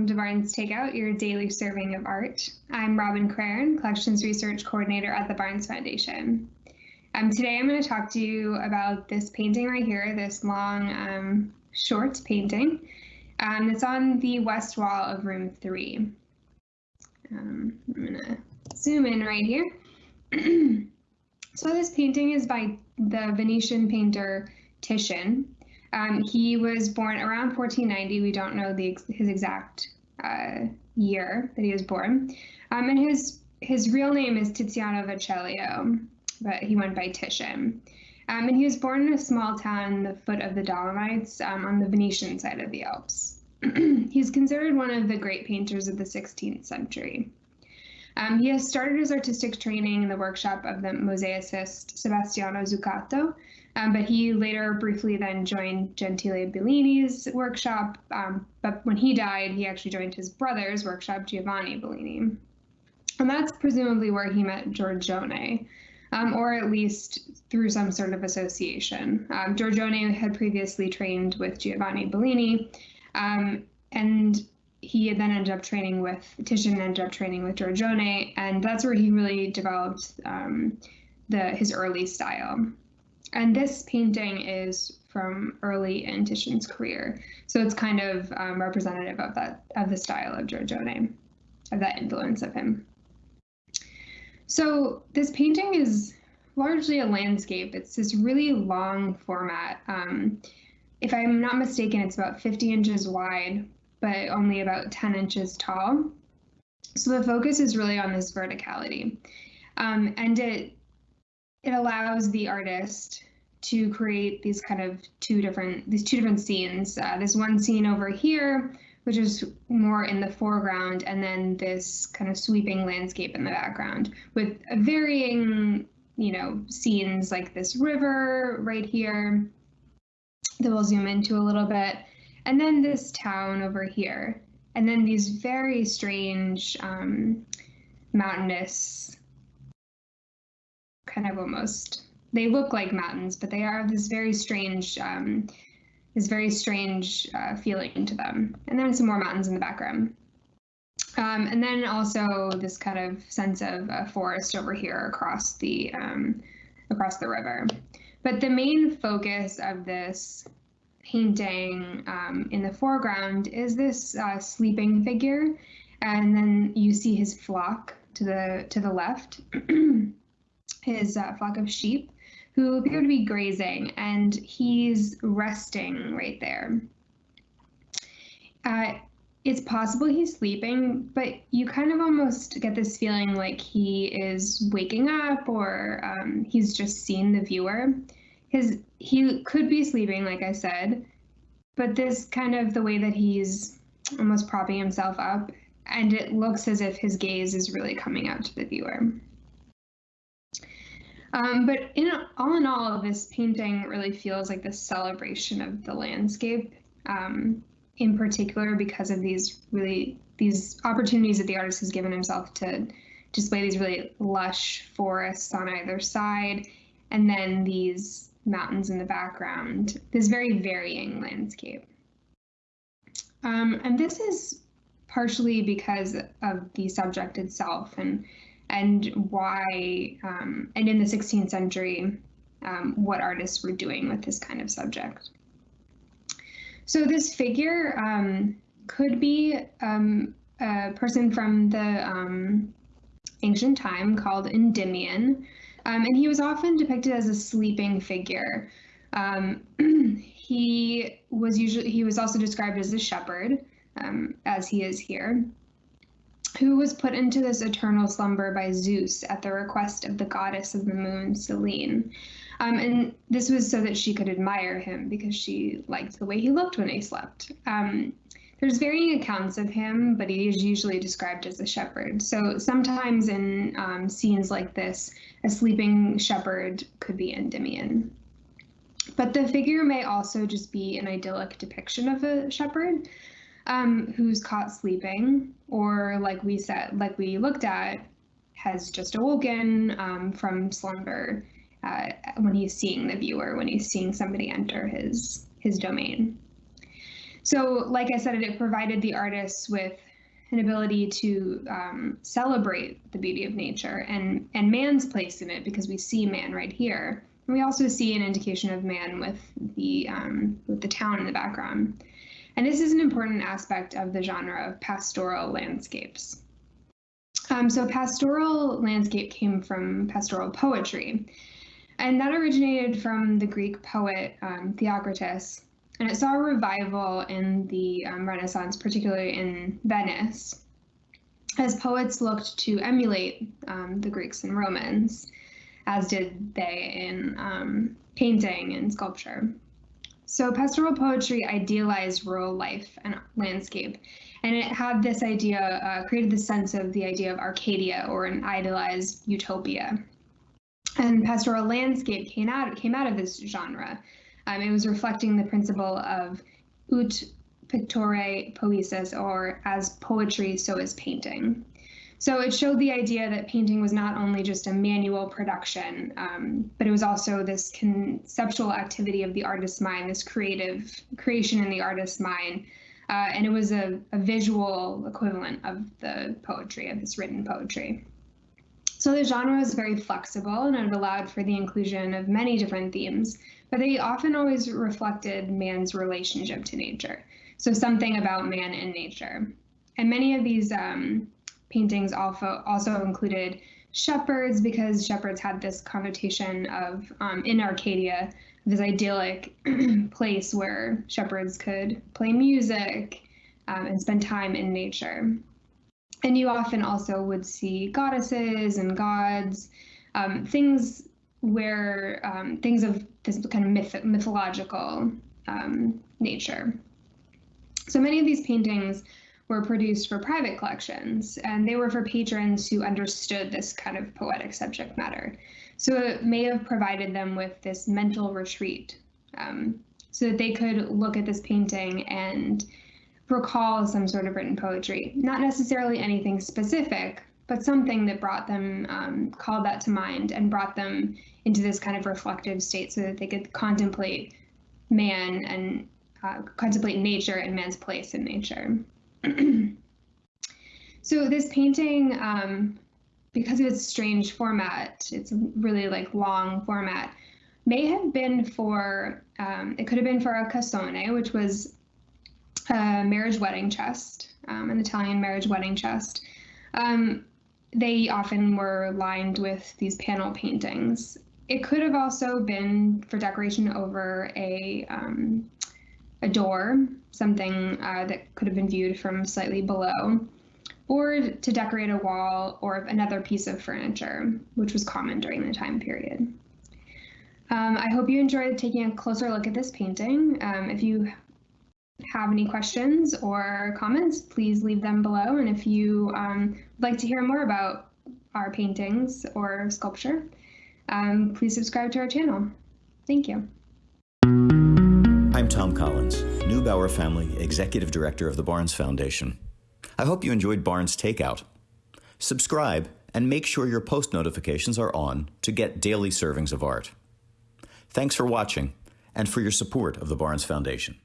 welcome to Barnes Takeout, your daily serving of art. I'm Robin Craren, Collections Research Coordinator at the Barnes Foundation. Um, today I'm going to talk to you about this painting right here, this long, um, short painting. Um, it's on the west wall of room three. Um, I'm going to zoom in right here. so this painting is by the Venetian painter Titian. Um, he was born around 1490. We don't know the his exact uh, year that he was born. Um, and his his real name is Tiziano Vecellio, but he went by Titian. Um, and he was born in a small town in the foot of the Dolomites um, on the Venetian side of the Alps. He's considered one of the great painters of the 16th century. Um, he has started his artistic training in the workshop of the mosaicist Sebastiano Zuccato, um, but he later briefly then joined Gentile Bellini's workshop. Um, but when he died, he actually joined his brother's workshop, Giovanni Bellini. And that's presumably where he met Giorgione, um, or at least through some sort of association. Um, Giorgione had previously trained with Giovanni Bellini, um, and he then ended up training with Titian ended up training with Giorgione, and that's where he really developed um, the his early style. And this painting is from early in Titian's career, so it's kind of um, representative of that of the style of Giorgione, of that influence of him. So this painting is largely a landscape. It's this really long format. Um, if I'm not mistaken, it's about 50 inches wide but only about 10 inches tall. So the focus is really on this verticality. Um, and it it allows the artist to create these kind of two different these two different scenes. Uh, this one scene over here, which is more in the foreground, and then this kind of sweeping landscape in the background with varying, you know, scenes like this river right here that we'll zoom into a little bit, and then this town over here, and then these very strange um, mountainous, kind of almost. They look like mountains, but they are this very strange, um, this very strange uh, feeling to them. And then some more mountains in the background. Um, and then also this kind of sense of a forest over here across the um, across the river. But the main focus of this painting um, in the foreground is this uh, sleeping figure, and then you see his flock to the to the left, his uh, flock of sheep, who appear to be grazing, and he's resting right there. Uh, it's possible he's sleeping, but you kind of almost get this feeling like he is waking up or um, he's just seen the viewer his he could be sleeping, like I said, but this kind of the way that he's almost propping himself up, and it looks as if his gaze is really coming out to the viewer. Um, but in all in all, this painting really feels like the celebration of the landscape, um, in particular because of these really these opportunities that the artist has given himself to display these really lush forests on either side, and then these mountains in the background, this very varying landscape. Um, and this is partially because of the subject itself and and why um, and in the 16th century um, what artists were doing with this kind of subject. So this figure um, could be um, a person from the um, ancient time called Endymion, um, and he was often depicted as a sleeping figure. He was usually he was also described as a shepherd, as he is here, who was put into this eternal slumber by Zeus at the request of the goddess of the moon, Selene. Um, and this was so that she could admire him because she liked the way he looked when he slept. Um, there's varying accounts of him, but he is usually described as a shepherd. So sometimes in um, scenes like this, a sleeping shepherd could be Endymion. But the figure may also just be an idyllic depiction of a shepherd um, who's caught sleeping, or like we said, like we looked at, has just awoken um, from slumber uh, when he's seeing the viewer, when he's seeing somebody enter his his domain. So, like I said, it provided the artists with an ability to um, celebrate the beauty of nature and and man's place in it because we see man right here. And we also see an indication of man with the um, with the town in the background. And this is an important aspect of the genre of pastoral landscapes. Um, so pastoral landscape came from pastoral poetry, and that originated from the Greek poet um, Theocritus, and it saw a revival in the um, Renaissance, particularly in Venice, as poets looked to emulate um, the Greeks and Romans, as did they in um, painting and sculpture. So pastoral poetry idealized rural life and landscape, and it had this idea, uh, created the sense of the idea of Arcadia or an idealized utopia. And pastoral landscape came out came out of this genre, um, it was reflecting the principle of ut pictura poesis, or as poetry, so is painting. So it showed the idea that painting was not only just a manual production, um, but it was also this conceptual activity of the artist's mind, this creative creation in the artist's mind. Uh, and it was a, a, visual equivalent of the poetry, of this written poetry. So the genre was very flexible and it allowed for the inclusion of many different themes, but they often always reflected man's relationship to nature. So something about man and nature. And many of these um, paintings also, also included shepherds because shepherds had this connotation of um, in Arcadia, this idyllic place where shepherds could play music um, and spend time in nature. And you often also would see goddesses and gods, um, things where um, things of this kind of myth- mythological um, nature. So many of these paintings were produced for private collections, and they were for patrons who understood this kind of poetic subject matter. So it may have provided them with this mental retreat um, so that they could look at this painting and recall some sort of written poetry. Not necessarily anything specific, but something that brought them, um, called that to mind and brought them into this kind of reflective state so that they could contemplate man and uh, contemplate nature and man's place in nature. so this painting, um, because of its strange format, it's really like long format, may have been for, um, it could have been for a cassone, which was a marriage wedding chest, um, an Italian marriage wedding chest. Um, they often were lined with these panel paintings. It could have also been for decoration over a um, a door, something uh, that could have been viewed from slightly below, or to decorate a wall or another piece of furniture, which was common during the time period. Um, I hope you enjoyed taking a closer look at this painting. Um, if you have any questions or comments, please leave them below. And if you um, would like to hear more about our paintings or sculpture, um, please subscribe to our channel. Thank you. I'm Tom Collins, Neubauer Family Executive Director of the Barnes Foundation. I hope you enjoyed Barnes Takeout. Subscribe and make sure your post notifications are on to get daily servings of art. Thanks for watching and for your support of the Barnes Foundation.